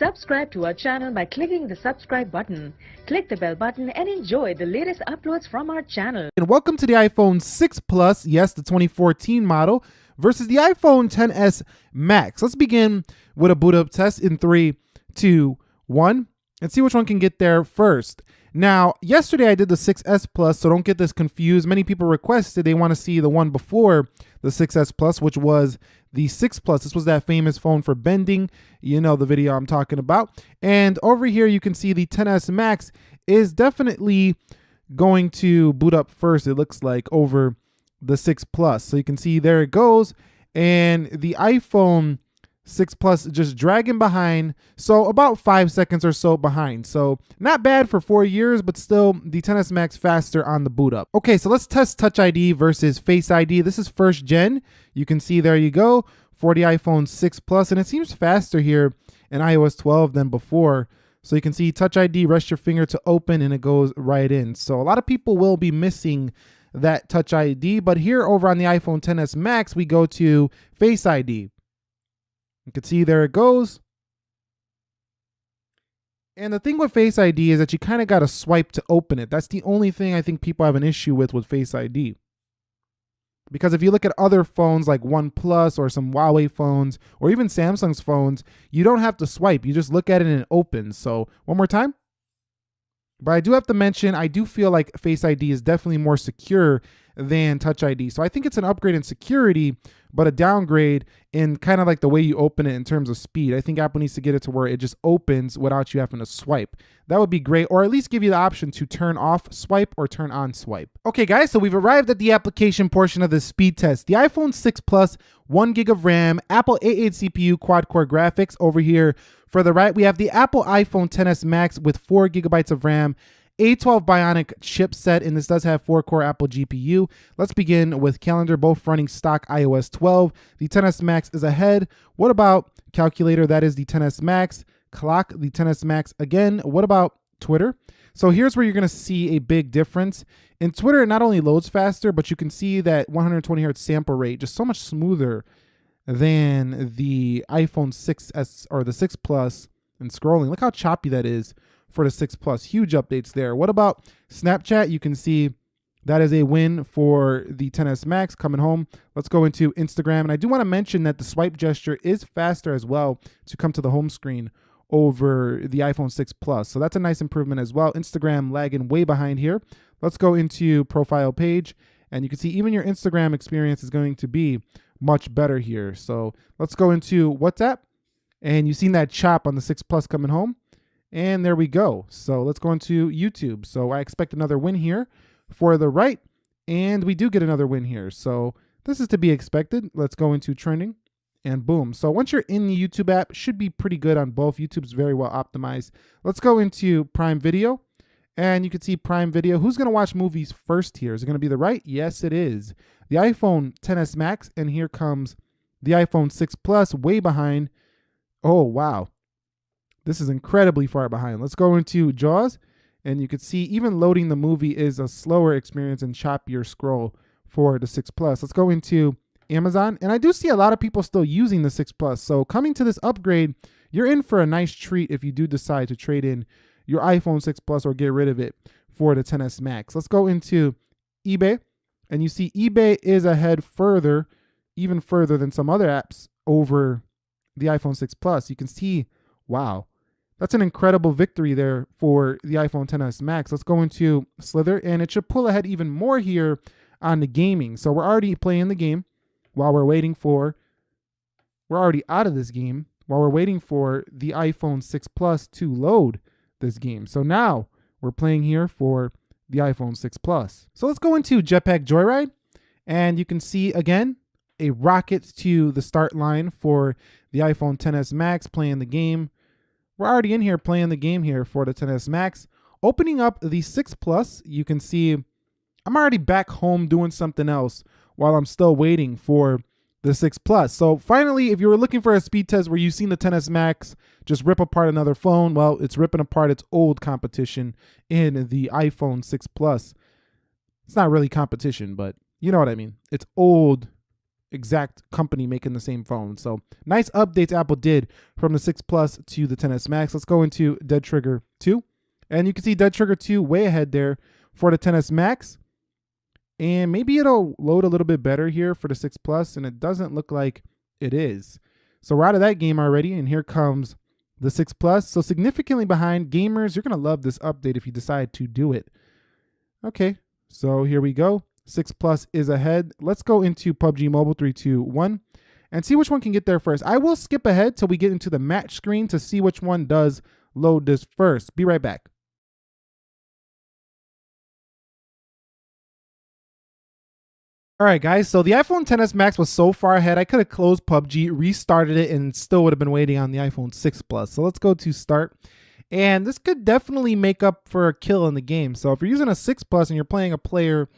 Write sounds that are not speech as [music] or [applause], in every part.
Subscribe to our channel by clicking the subscribe button. Click the bell button and enjoy the latest uploads from our channel. And welcome to the iPhone 6 Plus, yes, the 2014 model, versus the iPhone 10s Max. Let's begin with a boot up test in three, two, one, and see which one can get there first. Now, yesterday I did the 6S Plus, so don't get this confused. Many people requested they want to see the one before the 6S Plus, which was the 6 Plus. This was that famous phone for bending. You know the video I'm talking about. And over here, you can see the 10S Max is definitely going to boot up first, it looks like, over the 6 Plus. So you can see there it goes. And the iPhone 6 Plus just dragging behind. So about five seconds or so behind. So not bad for four years, but still the 10s Max faster on the boot up. Okay, so let's test Touch ID versus Face ID. This is first gen. You can see there you go for the iPhone 6 Plus, and it seems faster here in iOS 12 than before. So you can see Touch ID, rest your finger to open, and it goes right in. So a lot of people will be missing that Touch ID, but here over on the iPhone 10s Max, we go to Face ID. You can see there it goes. And the thing with Face ID is that you kind of got to swipe to open it. That's the only thing I think people have an issue with with Face ID. Because if you look at other phones like OnePlus or some Huawei phones or even Samsung's phones, you don't have to swipe. You just look at it and it opens. So one more time. But I do have to mention, I do feel like Face ID is definitely more secure than Touch ID. So I think it's an upgrade in security, but a downgrade in kind of like the way you open it in terms of speed. I think Apple needs to get it to where it just opens without you having to swipe. That would be great, or at least give you the option to turn off swipe or turn on swipe. Okay, guys, so we've arrived at the application portion of the speed test. The iPhone 6 Plus, 1 gig of RAM, Apple A8 CPU, quad core graphics. Over here for the right, we have the Apple iPhone 10s Max with 4 gigabytes of RAM a12 Bionic chipset, and this does have 4-core Apple GPU. Let's begin with calendar, both running stock iOS 12. The 10s Max is ahead. What about calculator? That is the 10s Max. Clock, the 10s Max again. What about Twitter? So here's where you're going to see a big difference. In Twitter, it not only loads faster, but you can see that 120 hertz sample rate just so much smoother than the iPhone 6s or the 6 Plus and scrolling. Look how choppy that is for the 6 Plus. Huge updates there. What about Snapchat? You can see that is a win for the 10s Max coming home. Let's go into Instagram. And I do want to mention that the swipe gesture is faster as well to come to the home screen over the iPhone 6 Plus. So that's a nice improvement as well. Instagram lagging way behind here. Let's go into profile page. And you can see even your Instagram experience is going to be much better here. So let's go into WhatsApp. And you've seen that chop on the 6 Plus coming home. And there we go. So let's go into YouTube. So I expect another win here for the right. And we do get another win here. So this is to be expected. Let's go into trending and boom. So once you're in the YouTube app, should be pretty good on both. YouTube's very well optimized. Let's go into Prime Video. And you can see Prime Video. Who's going to watch movies first here? Is it going to be the right? Yes, it is. The iPhone 10s Max. And here comes the iPhone 6 Plus way behind. Oh, wow. This is incredibly far behind. Let's go into JAWS, and you can see even loading the movie is a slower experience and choppier scroll for the 6 Plus. Let's go into Amazon, and I do see a lot of people still using the 6 Plus. So coming to this upgrade, you're in for a nice treat if you do decide to trade in your iPhone 6 Plus or get rid of it for the 10s Max. Let's go into eBay, and you see eBay is ahead further, even further than some other apps over the iPhone 6 Plus. You can see, wow, that's an incredible victory there for the iPhone 10s Max. Let's go into Slither, and it should pull ahead even more here on the gaming. So we're already playing the game while we're waiting for, we're already out of this game while we're waiting for the iPhone 6 Plus to load this game. So now we're playing here for the iPhone 6 Plus. So let's go into Jetpack Joyride, and you can see again a rocket to the start line for the iPhone 10s Max playing the game we're already in here playing the game here for the 10s Max. Opening up the 6 Plus, you can see I'm already back home doing something else while I'm still waiting for the 6 Plus. So finally, if you were looking for a speed test where you've seen the 10s Max just rip apart another phone, well, it's ripping apart its old competition in the iPhone 6 Plus. It's not really competition, but you know what I mean. It's old exact company making the same phone. So nice updates Apple did from the 6 Plus to the 10s Max. Let's go into Dead Trigger 2. And you can see Dead Trigger 2 way ahead there for the 10s Max. And maybe it'll load a little bit better here for the 6 Plus, and it doesn't look like it is. So we're out of that game already, and here comes the 6 Plus. So significantly behind gamers, you're going to love this update if you decide to do it. Okay, so here we go. 6 Plus is ahead. Let's go into PUBG Mobile 3, 2, 1 and see which one can get there first. I will skip ahead till we get into the match screen to see which one does load this first. Be right back. All right, guys. So the iPhone 10s Max was so far ahead, I could have closed PUBG, restarted it, and still would have been waiting on the iPhone 6 Plus. So let's go to start. And this could definitely make up for a kill in the game. So if you're using a 6 Plus and you're playing a player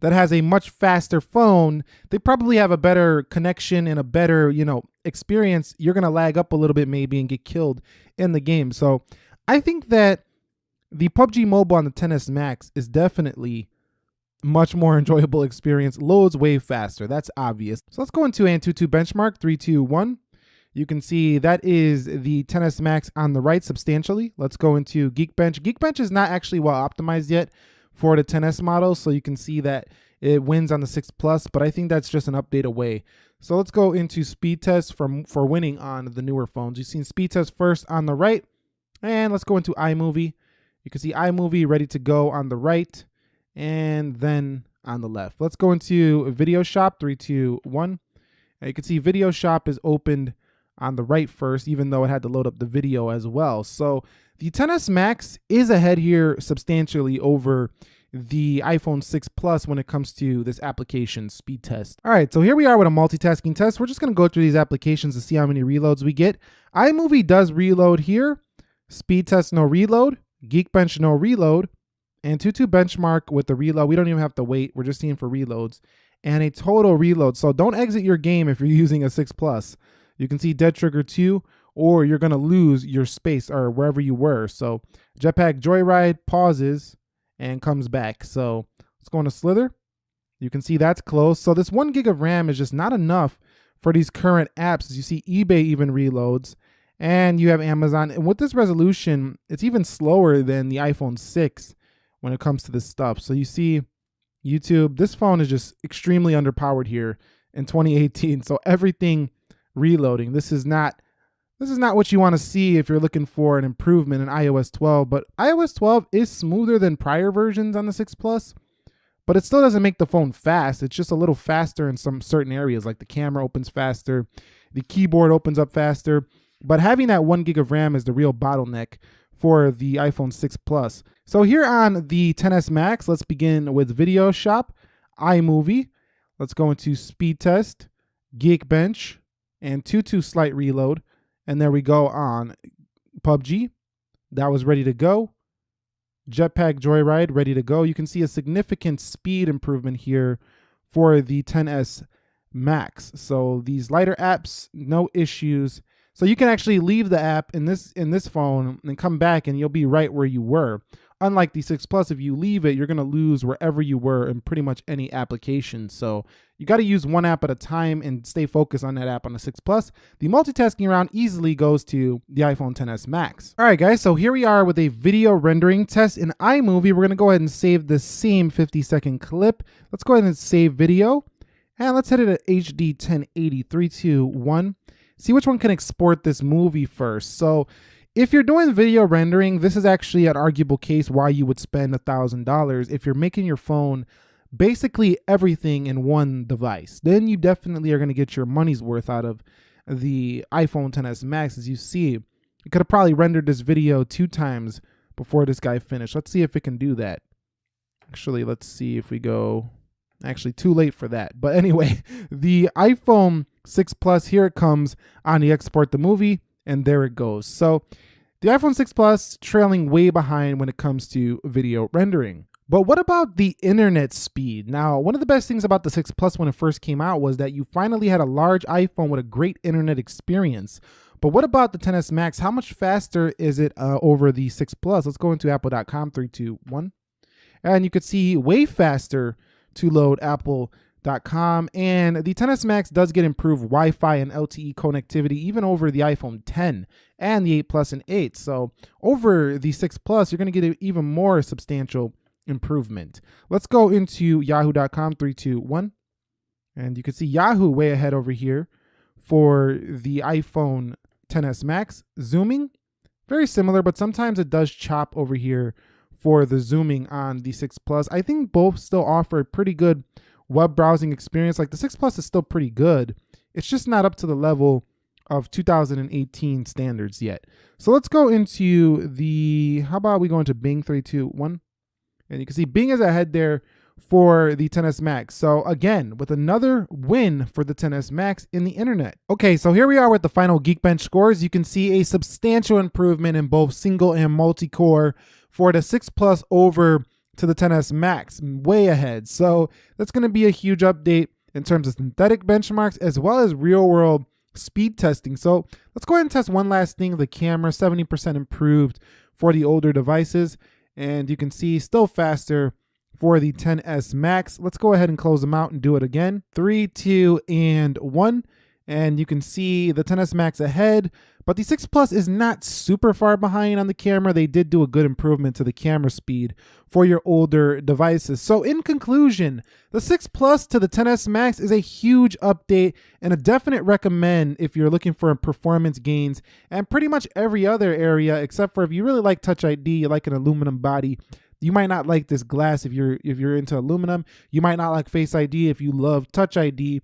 that has a much faster phone, they probably have a better connection and a better, you know, experience. You're going to lag up a little bit maybe and get killed in the game. So I think that the PUBG Mobile on the 10s Max is definitely much more [laughs] enjoyable experience, loads way faster. That's obvious. So let's go into Antutu benchmark 321. You can see that is the 10s Max on the right substantially. Let's go into Geekbench. Geekbench is not actually well optimized yet for the 10s model, so you can see that it wins on the 6 Plus, but I think that's just an update away. So let's go into speed test for, for winning on the newer phones. You've seen speed test first on the right, and let's go into iMovie. You can see iMovie ready to go on the right and then on the left. Let's go into Video Shop, three, two, one. And you can see Video Shop is opened on the right first, even though it had to load up the video as well. So the 10s Max is ahead here substantially over the iPhone 6 Plus when it comes to this application speed test. All right, so here we are with a multitasking test. We're just gonna go through these applications to see how many reloads we get. iMovie does reload here. Speed test, no reload. Geekbench, no reload. Antutu benchmark with the reload. We don't even have to wait. We're just seeing for reloads and a total reload. So don't exit your game if you're [laughs] using a 6 Plus. You can see Dead Trigger 2 or you're going to lose your space or wherever you were. So Jetpack Joyride pauses and comes back. So let's go into Slither. You can see that's close. So this one gig of RAM is just not enough for these current apps. As you see eBay even reloads and you have Amazon. And with this resolution, it's even slower than the iPhone 6 when it comes to this stuff. So you see YouTube, this phone is just extremely underpowered here in 2018. So everything reloading. This is not this is not what you want to see if you're looking for an improvement in iOS 12, but iOS 12 is smoother than prior versions on the 6 Plus, but it still doesn't make the phone fast. It's just a little faster in some certain areas, like the camera opens faster, the keyboard opens up faster, but having that one gig of RAM is the real bottleneck for the iPhone 6 Plus. So here on the 10s Max, let's begin with Video Shop, iMovie. Let's go into Speed Test, Geekbench, and 2.2 Slight Reload. And there we go on PUBG. That was ready to go. Jetpack Joyride, ready to go. You can see a significant speed improvement here for the 10s Max. So these lighter apps, no issues. So you can actually leave the app in this in this phone and come back and you'll be right where you were. Unlike the 6 Plus, if you leave it, you're going to lose wherever you were in pretty much any application. So you got to use one app at a time and stay focused on that app on the 6 Plus. The multitasking around easily goes to the iPhone 10s Max. All right, guys, so here we are with a video rendering test in iMovie. We're going to go ahead and save the same 50 second clip. Let's go ahead and save video. And let's hit it at HD 1080, 3, 2, 1 see which one can export this movie first. So if you're doing video rendering, this is actually an arguable case why you would spend a $1,000 if you're making your phone basically everything in one device. Then you definitely are going to get your money's worth out of the iPhone 10s Max. As you see, you could have probably rendered this video two times before this guy finished. Let's see if it can do that. Actually, let's see if we go Actually, too late for that. But [laughs] anyway, the iPhone 6 Plus, here it comes on the export the movie, and there it goes. So the iPhone 6 Plus trailing way behind when it comes to video rendering. But what about the internet speed? Now, one of the best things about the 6 Plus when it first came out was that you finally had a large iPhone with a great internet experience. But what about the 10s Max? How much faster is it uh, over the 6 Plus? Let's go into apple.com, three, two, one. And you could see way faster to load Apple yahoo.com. And the 10s Max does get improved Wi Fi and LTE connectivity even over the iPhone 10 and the 8 Plus and 8. So over the 6 Plus, you're going to get even more substantial improvement. Let's go into yahoo.com, 321. And you can see Yahoo way ahead over here for the iPhone 10s Max. Zooming, very similar, but sometimes it does chop over here for the zooming on the 6 Plus. I think both still offer a pretty good web browsing experience. Like the 6 Plus is still pretty good. It's just not up to the level of 2018 standards yet. So let's go into the, how about we go into Bing 321? And you can see Bing is ahead there for the 10s Max. So again, with another win for the 10s Max in the internet. Okay, so here we are with the final Geekbench scores. You can see a substantial improvement in both single and multi-core for the 6 Plus over to the 10s Max, way ahead. So that's going to be a huge update in terms of synthetic benchmarks as well as real world speed testing. So let's go ahead and test one last thing. The camera, 70% improved for the older devices. And you can see still faster for the 10s Max. Let's go ahead and close them out and do it again. Three, two, and one. And you can see the 10s Max ahead, but the 6 Plus is not super far behind on the camera. They did do a good improvement to the camera speed for your older devices. So in conclusion, the 6 Plus to the 10s Max is a huge update and a definite recommend if you're looking for performance gains and pretty much every other area except for if you really like Touch ID, you like an aluminum body, you might not like this glass if you're if you're into aluminum. You might not like Face ID if you love Touch ID.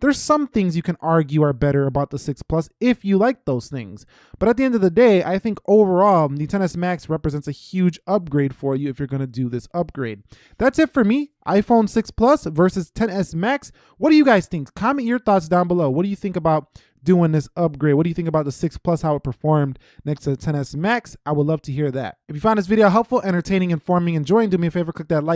There's some things you can argue are better about the 6 Plus if you like those things. But at the end of the day, I think overall, the 10s Max represents a huge upgrade for you if you're going to do this upgrade. That's it for me. iPhone 6 Plus versus 10s Max. What do you guys think? Comment your thoughts down below. What do you think about doing this upgrade. What do you think about the 6 Plus, how it performed next to the 10s Max? I would love to hear that. If you found this video helpful, entertaining, informing, enjoying, do me a favor, click that like